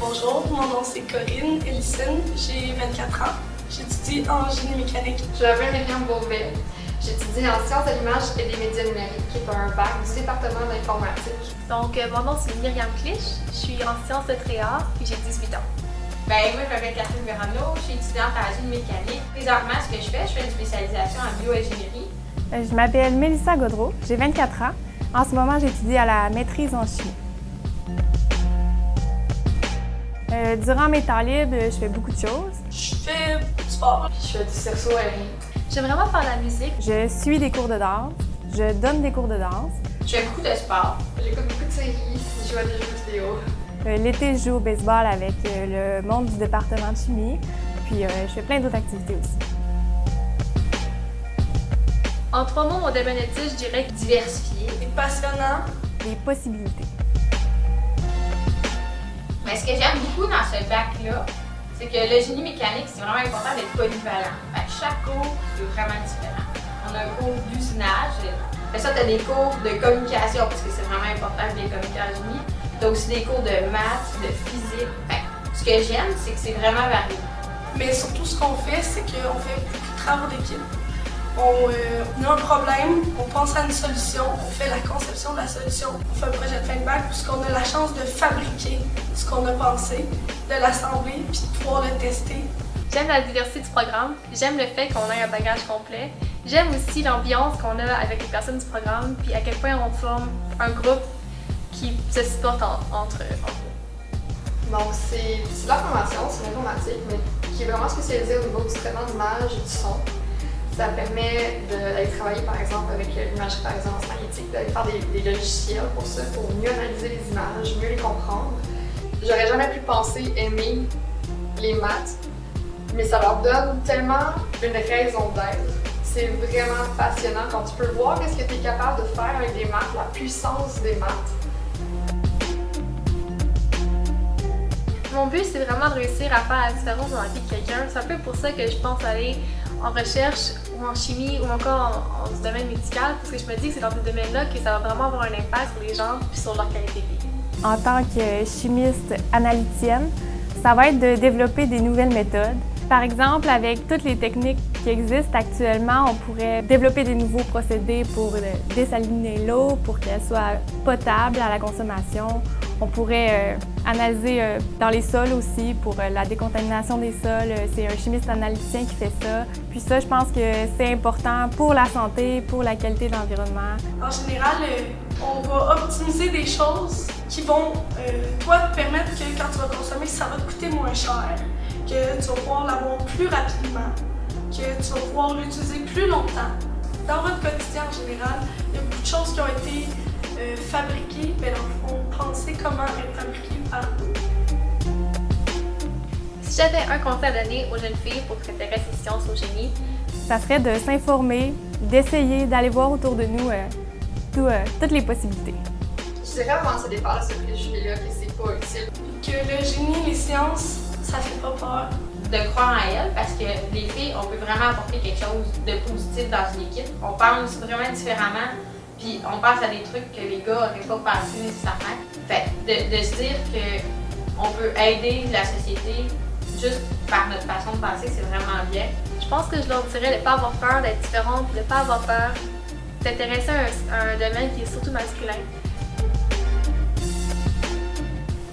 Bonjour, mon nom c'est Corinne Ellison, j'ai 24 ans. J'étudie en génie mécanique. Je m'appelle Myriam Beauvais. J'étudie en sciences de l'image et des médias numériques, qui est un bac du département d'informatique. Donc, euh, mon nom c'est Myriam Clich, je suis en sciences de tréart et j'ai 18 ans. Ben, moi, je m'appelle Catherine Verano, je suis étudiante en génie mécanique. Présentement, ce que je fais, je fais une spécialisation en bioingénierie. Euh, je m'appelle Mélissa Godreau, j'ai 24 ans. En ce moment, j'étudie à la maîtrise en chimie. Euh, durant mes temps libres, je fais beaucoup de choses. Je fais du sport. Je fais du cerceau aérien. J'aime vraiment faire de la musique. Je suis des cours de danse. Je donne des cours de danse. Je fais beaucoup de sport. J'écoute beaucoup de séries, je joue à des jeux vidéo. Euh, L'été, je joue au baseball avec euh, le monde du département de chimie. Puis euh, je fais plein d'autres activités aussi. En trois mots, mon domaine je dirais diversifié. Passionnant. Des possibilités. Mais ce que j'aime beaucoup dans ce bac-là, c'est que le génie mécanique, c'est vraiment important d'être polyvalent. Chaque cours, c'est vraiment différent. On a un cours d'usinage. Après ça, tu as des cours de communication, parce que c'est vraiment important de bien communiquer en génie. Tu as aussi des cours de maths, de physique. Ce que j'aime, c'est que c'est vraiment varié. Mais surtout, ce qu'on fait, c'est qu'on fait beaucoup de travaux d'équipe. On, euh, on a un problème, on pense à une solution, on fait la conception de la solution. On fait un projet de fin de bac puisqu'on a la chance de fabriquer ce qu'on a pensé, de l'assembler puis de pouvoir le tester. J'aime la diversité du programme. J'aime le fait qu'on ait un bagage complet. J'aime aussi l'ambiance qu'on a avec les personnes du programme, puis à quel point on forme un groupe qui se supporte en- entre, entre eux. Donc, c'est c'est de la formation, c'est l'informatique, mais qui est vraiment spécialisée au niveau du traitement d'image et du son. Ça permet d'aller travailler, par exemple, avec l'imagerie par résonance magnétique, d'aller faire des, des logiciels pour ça, pour mieux analyser les images, mieux les comprendre. J'aurais jamais pu penser aimer les maths, mais ça leur donne tellement une raison d'être. C'est vraiment passionnant quand tu peux voir ce que tu es capable de faire avec des maths, la puissance des maths. Mon but, c'est vraiment de réussir à faire la différence dans la vie de quelqu'un. C'est un peu pour ça que je pense aller en recherche ou en chimie ou encore en, en domaine médical, parce que je me dis que c'est dans ce domaine-là que ça va vraiment avoir un impact sur les gens puis sur leur qualité de vie. En tant que chimiste analytienne, ça va être de développer des nouvelles méthodes. Par exemple, avec toutes les techniques qui existent actuellement, on pourrait développer des nouveaux procédés pour euh, désaliner l'eau, pour qu'elle soit potable à la consommation. On pourrait euh, analyser euh, dans les sols aussi pour euh, la décontamination des sols. C'est un chimiste analyticien qui fait ça. Puis ça, je pense que c'est important pour la santé, pour la qualité de l'environnement. En général, on va optimiser des choses qui vont, permettre que quand tu vas consommer, ça va te coûter moins cher, que tu vas pouvoir l'avoir plus rapidement, que tu vas pouvoir l'utiliser plus longtemps. Dans votre quotidien en général, il y a beaucoup de choses qui ont été fabriquées, mais dans comment être fabriquées par vous. Si j'avais un conseil à donner aux jeunes filles pour qui s'intéressent aux sciences, au génie, Ça serait de s'informer, d'essayer, d'aller voir autour de nous euh, tout, euh, toutes les possibilités. Je dirais avant de se défaire de ce préjugé-là que c'est pas utile. Que le génie, les sciences, ça fait pas peur. de croire en elle parce que les filles, on peut vraiment apporter quelque chose de positif dans une équipe. On pense vraiment différemment, puis on pense à des trucs que les gars n'auraient pas pensé nécessairement. Fait que de, de se dire qu'on peut aider la société juste par notre façon de penser, c'est vraiment bien. je pense que je leur dirais de ne pas avoir peur d'être différente, de ne pas avoir peur d'intéresser à un, à un domaine qui est surtout masculin.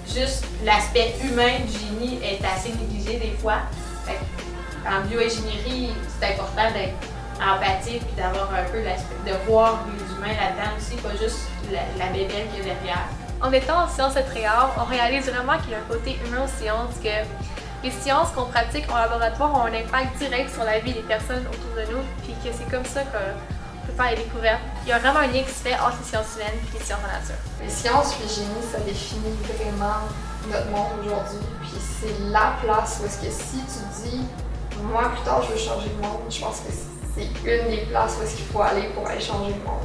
Juste l'aspect humain du génie est assez négligé des fois. Fait que en bioingénierie, c'est important d'être empathique puis d'avoir un peu l'aspect de voir les humains là-dedans aussi, pas juste la, la bébelle qu'il y a derrière. En étant en sciences et tréart, on réalise vraiment qu'il y a un côté humain aux sciences, que les sciences qu'on pratique en laboratoire ont un impact direct sur la vie des personnes autour de nous, puis que c'est comme ça qu'on peut faire les découvertes. Il y a vraiment un lien qui se fait entre les sciences humaines et les sciences en nature. Les sciences puis génie, ça définit vraiment notre monde aujourd'hui. Puis c'est la place où est-ce que si tu dis, moi plus tard je veux changer le monde, je pense que c'est une des places où est-ce qu'il faut aller pour aller changer le monde.